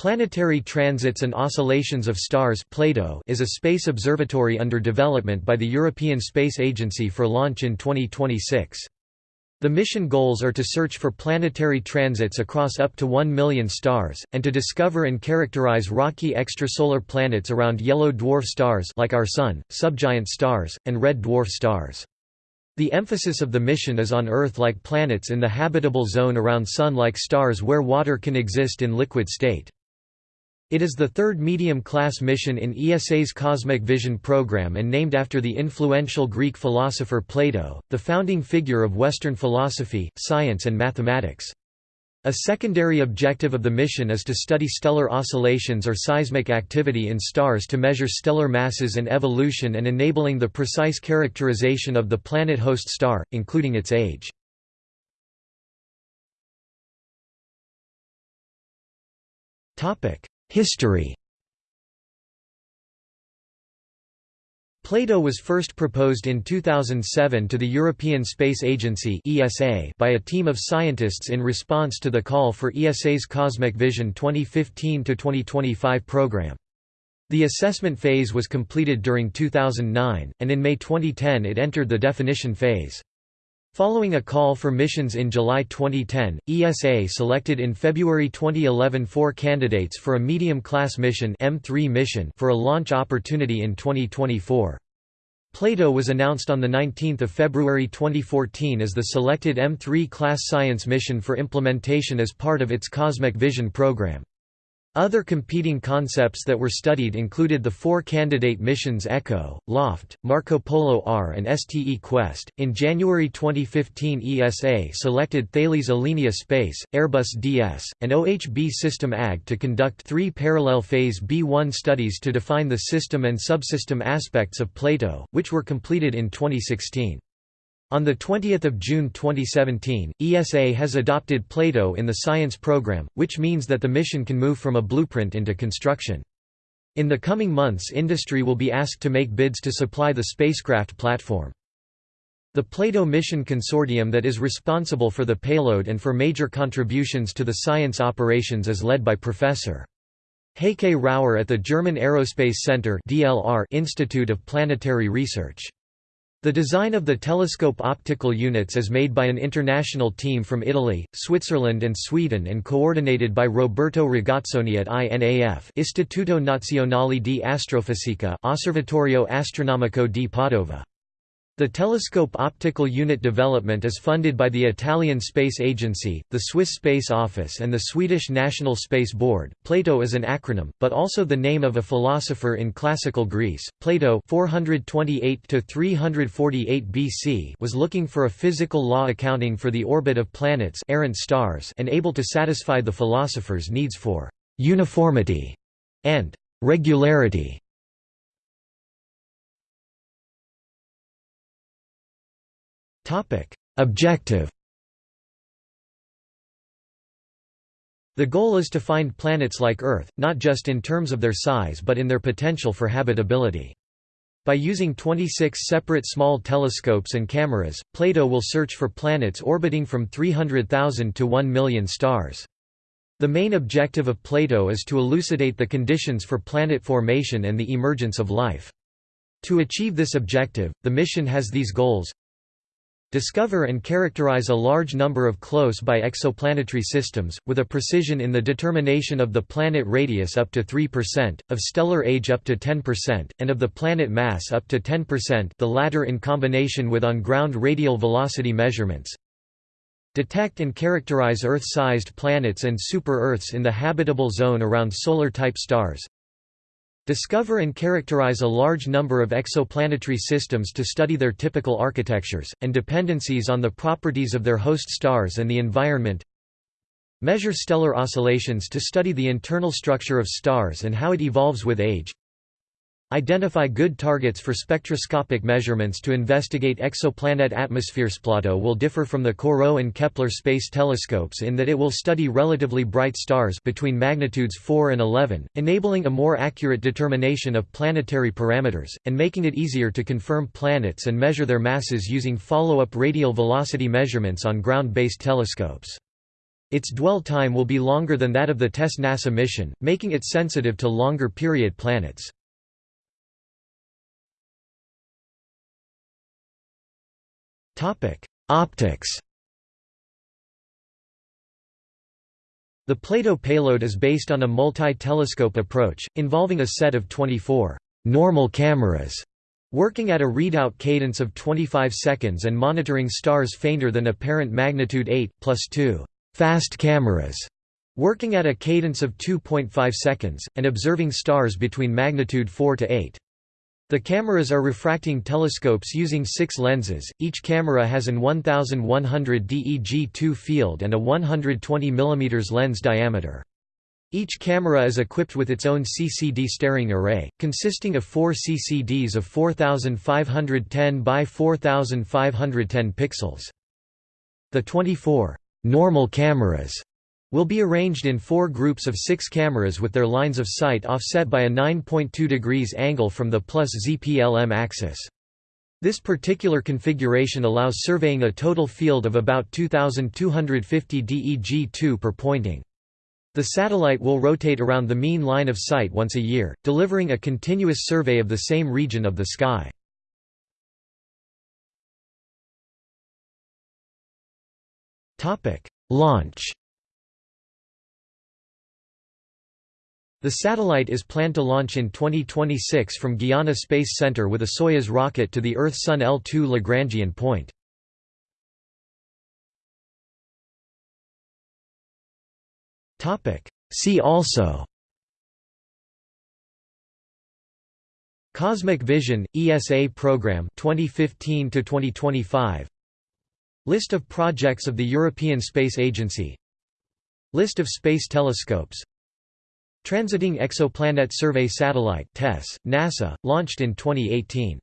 Planetary Transits and Oscillations of Stars (PLATO) is a space observatory under development by the European Space Agency for launch in 2026. The mission goals are to search for planetary transits across up to 1 million stars, and to discover and characterize rocky extrasolar planets around yellow dwarf stars like our Sun, subgiant stars, and red dwarf stars. The emphasis of the mission is on Earth-like planets in the habitable zone around Sun-like stars where water can exist in liquid state. It is the third medium-class mission in ESA's Cosmic Vision program and named after the influential Greek philosopher Plato, the founding figure of Western philosophy, science and mathematics. A secondary objective of the mission is to study stellar oscillations or seismic activity in stars to measure stellar masses and evolution and enabling the precise characterization of the planet host star, including its age. History Plato was first proposed in 2007 to the European Space Agency (ESA) by a team of scientists in response to the call for ESA's Cosmic Vision 2015-2025 program. The assessment phase was completed during 2009, and in May 2010 it entered the definition phase. Following a call for missions in July 2010, ESA selected in February 2011 four candidates for a medium-class mission, M3 mission for a launch opportunity in 2024. Plato was announced on 19 February 2014 as the selected M3 class science mission for implementation as part of its Cosmic Vision program. Other competing concepts that were studied included the four candidate missions ECHO, LOFT, Marco Polo R, and STE Quest. In January 2015, ESA selected Thales Alenia Space, Airbus DS, and OHB System AG to conduct three parallel Phase B1 studies to define the system and subsystem aspects of Plato, which were completed in 2016. On 20 June 2017, ESA has adopted Plato in the science program, which means that the mission can move from a blueprint into construction. In the coming months industry will be asked to make bids to supply the spacecraft platform. The Plato Mission Consortium that is responsible for the payload and for major contributions to the science operations is led by Professor. Heike Rauer at the German Aerospace Center Institute of Planetary Research. The design of the telescope optical units is made by an international team from Italy, Switzerland and Sweden and coordinated by Roberto Ragazzoni at INAF Istituto Nazionale di Astrofisica Osservatorio Astronomico di Padova. The telescope optical unit development is funded by the Italian Space Agency, the Swiss Space Office and the Swedish National Space Board. Plato is an acronym, but also the name of a philosopher in classical Greece. Plato 428 to 348 BC was looking for a physical law accounting for the orbit of planets, errant stars, and able to satisfy the philosopher's needs for uniformity and regularity. Objective The goal is to find planets like Earth, not just in terms of their size but in their potential for habitability. By using 26 separate small telescopes and cameras, Plato will search for planets orbiting from 300,000 to 1 million stars. The main objective of Plato is to elucidate the conditions for planet formation and the emergence of life. To achieve this objective, the mission has these goals discover and characterize a large number of close-by exoplanetary systems, with a precision in the determination of the planet radius up to 3%, of stellar age up to 10%, and of the planet mass up to 10% the latter in combination with on-ground radial velocity measurements. Detect and characterize Earth-sized planets and super-Earths in the habitable zone around solar-type stars Discover and characterize a large number of exoplanetary systems to study their typical architectures, and dependencies on the properties of their host stars and the environment. Measure stellar oscillations to study the internal structure of stars and how it evolves with age. Identify good targets for spectroscopic measurements to investigate exoplanet atmospheres. Plato will differ from the Corot and Kepler space telescopes in that it will study relatively bright stars between magnitudes 4 and 11, enabling a more accurate determination of planetary parameters, and making it easier to confirm planets and measure their masses using follow-up radial velocity measurements on ground-based telescopes. Its dwell time will be longer than that of the TESS NASA mission, making it sensitive to longer period planets. Optics The Plato payload is based on a multi-telescope approach, involving a set of 24 normal cameras working at a readout cadence of 25 seconds and monitoring stars fainter than apparent magnitude 8, plus 2 fast cameras working at a cadence of 2.5 seconds, and observing stars between magnitude 4 to 8. The cameras are refracting telescopes using six lenses, each camera has an 1100 DEG2 field and a 120 mm lens diameter. Each camera is equipped with its own CCD staring array, consisting of four CCDs of 4510 by 4510 pixels. The 24 normal cameras will be arranged in four groups of six cameras with their lines of sight offset by a 9.2 degrees angle from the plus ZPLM axis. This particular configuration allows surveying a total field of about 2250 DEG2 per pointing. The satellite will rotate around the mean line of sight once a year, delivering a continuous survey of the same region of the sky. Launch The satellite is planned to launch in 2026 from Guiana Space Center with a Soyuz rocket to the Earth-Sun L2 Lagrangian point. See also. Cosmic Vision ESA program 2015 to 2025 List of projects of the European Space Agency. List of space telescopes Transiting Exoplanet Survey Satellite TESS, NASA, launched in 2018